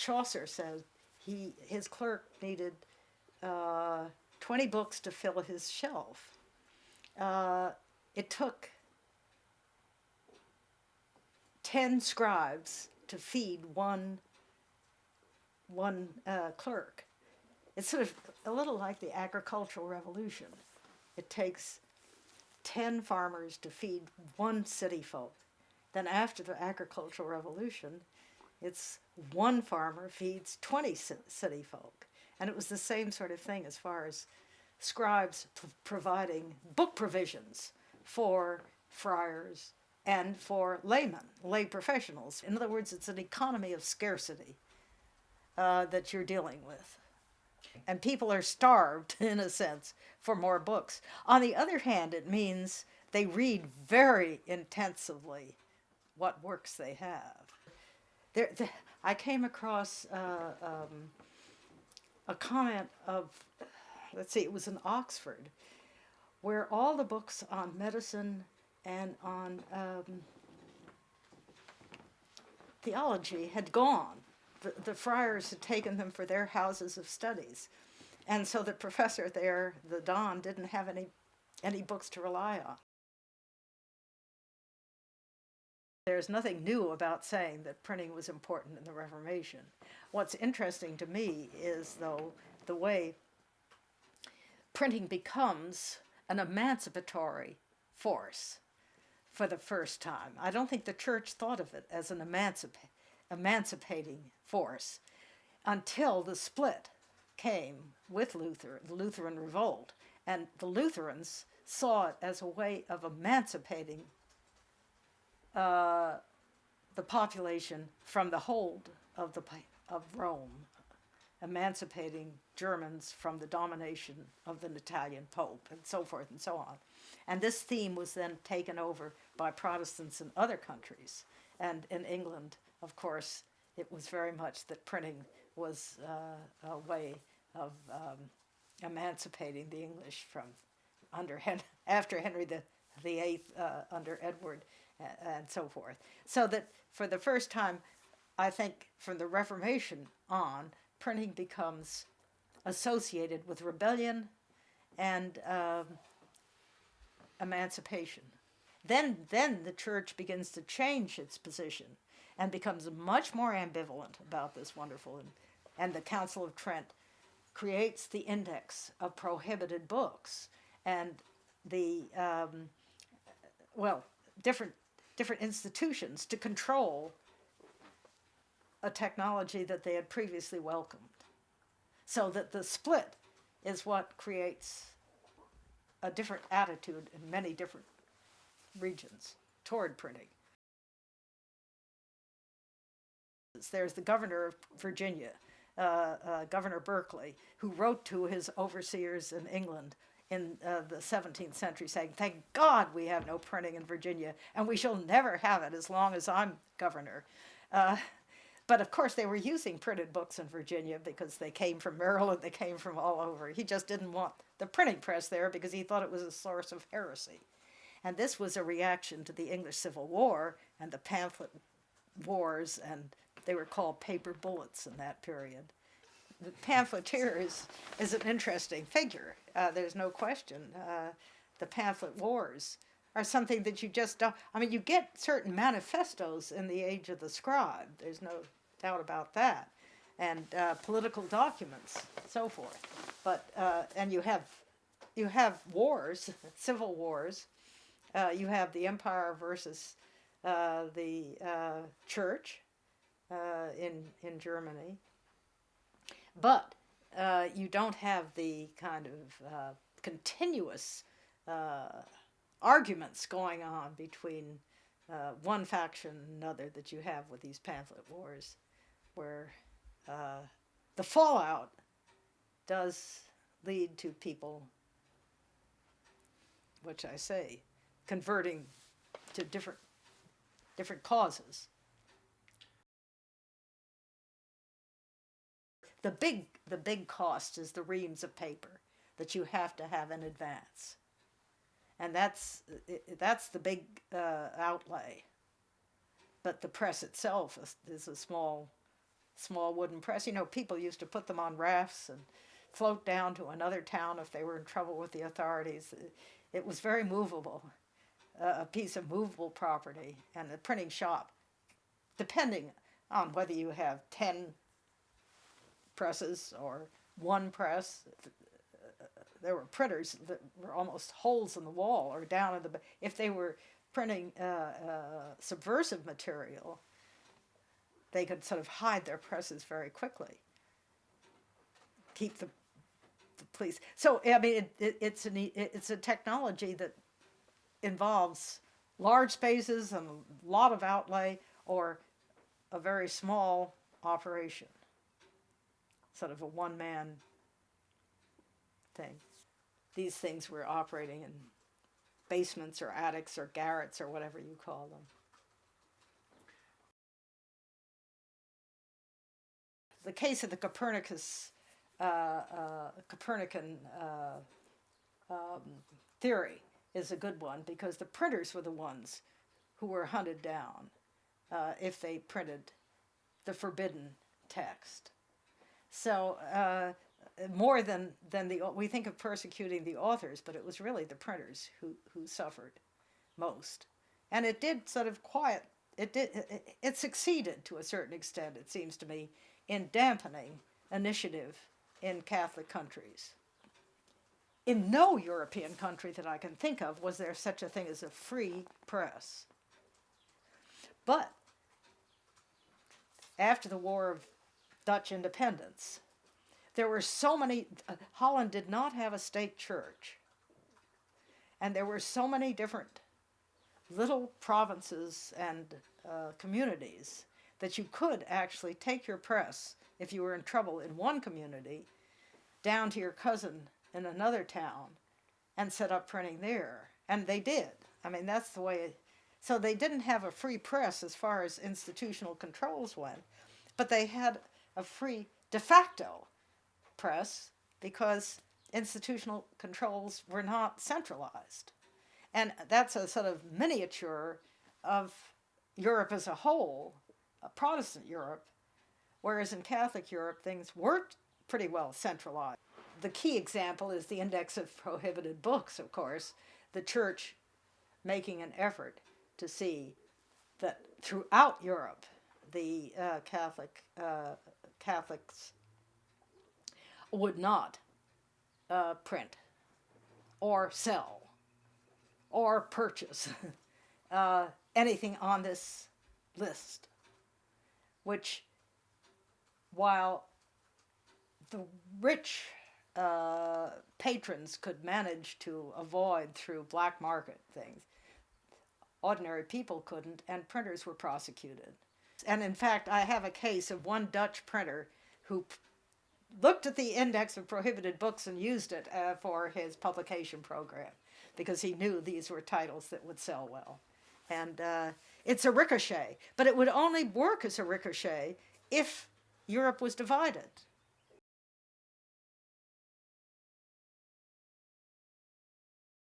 Chaucer said he his clerk needed uh, 20 books to fill his shelf. Uh, it took 10 scribes to feed one one uh, clerk. It's sort of a little like the agricultural revolution. It takes 10 farmers to feed one city folk. Then after the agricultural revolution, it's one farmer feeds 20 city folk. And it was the same sort of thing as far as scribes providing book provisions for friars and for laymen, lay professionals. In other words, it's an economy of scarcity uh, that you're dealing with. And people are starved, in a sense, for more books. On the other hand, it means they read very intensively what works they have. There, the, I came across uh, um, a comment of, let's see, it was in Oxford, where all the books on medicine and on um, theology had gone. The, the friars had taken them for their houses of studies. And so the professor there, the Don, didn't have any, any books to rely on. There's nothing new about saying that printing was important in the Reformation. What's interesting to me is, though, the way printing becomes an emancipatory force for the first time. I don't think the church thought of it as an emancip emancipating force until the split came with Luther, the Lutheran revolt, and the Lutherans saw it as a way of emancipating uh, the population from the hold of the of Rome, emancipating Germans from the domination of the Italian Pope, and so forth and so on. And this theme was then taken over by Protestants in other countries. And in England, of course, it was very much that printing was uh, a way of um, emancipating the English from under Hen after Henry the, the Eighth uh, under Edward and so forth. So that for the first time, I think from the Reformation on, printing becomes associated with rebellion and um, emancipation. Then, then the church begins to change its position and becomes much more ambivalent about this wonderful, and, and the Council of Trent creates the index of prohibited books and the, um, well, different, different institutions to control a technology that they had previously welcomed. So that the split is what creates a different attitude in many different regions toward printing. There's the governor of Virginia, uh, uh, Governor Berkeley, who wrote to his overseers in England in uh, the 17th century saying, thank God we have no printing in Virginia, and we shall never have it as long as I'm governor. Uh, but of course, they were using printed books in Virginia because they came from Maryland, they came from all over. He just didn't want the printing press there because he thought it was a source of heresy. And this was a reaction to the English Civil War and the pamphlet wars, and they were called paper bullets in that period. The pamphleteer is, is an interesting figure. Uh, there's no question. Uh, the pamphlet wars are something that you just don't, I mean, you get certain manifestos in the age of the scribe. There's no doubt about that. And uh, political documents, so forth. But, uh, and you have, you have wars, civil wars. Uh, you have the empire versus uh, the church in, in Germany. But you don't have the kind of continuous arguments going on between uh, one faction and another that you have with these pamphlet wars where uh, the fallout does lead to people, which I say, converting to different different causes. The big the big cost is the reams of paper that you have to have in advance. And that's that's the big uh, outlay. But the press itself is, is a small small wooden press. You know, people used to put them on rafts and float down to another town if they were in trouble with the authorities. It, was very movable, uh, a piece of movable property, and the printing shop, depending on whether you have 10 presses or one press, there were printers that were almost holes in the wall or down in the if they were printing uh, uh, subversive material they could sort of hide their presses very quickly. Keep the, the police so i mean it, it, it's an it's a technology that involves large spaces and a lot of outlay or a very small operation sort of a one-man thing these things were operating in basements or attics or garrets or whatever you call them. The case of the Copernicus, uh, uh, Copernican uh, um, theory is a good one because the printers were the ones who were hunted down uh, if they printed the forbidden text. So uh, more than than the we think of persecuting the authors, but it was really the printers who who suffered most, and it did sort of quiet. It did. It, it succeeded to a certain extent. It seems to me in dampening initiative in Catholic countries. In no European country that I can think of was there such a thing as a free press. But after the War of Dutch Independence, there were so many, uh, Holland did not have a state church. And there were so many different little provinces and uh, communities that you could actually take your press, if you were in trouble in one community, down to your cousin in another town and set up printing there. And they did. I mean, that's the way. It, so they didn't have a free press as far as institutional controls went, but they had a free de facto press because institutional controls were not centralized. And that's a sort of miniature of Europe as a whole, a Protestant Europe, whereas in Catholic Europe things were pretty well centralized. The key example is the Index of Prohibited Books, of course, the church making an effort to see that throughout Europe the uh, Catholic uh, Catholics would not uh, print or sell or purchase uh, anything on this list, which, while the rich uh, patrons could manage to avoid through black market things, ordinary people couldn't, and printers were prosecuted. And in fact, I have a case of one Dutch printer who looked at the index of prohibited books and used it uh, for his publication program because he knew these were titles that would sell well. And uh, it's a ricochet, but it would only work as a ricochet if Europe was divided.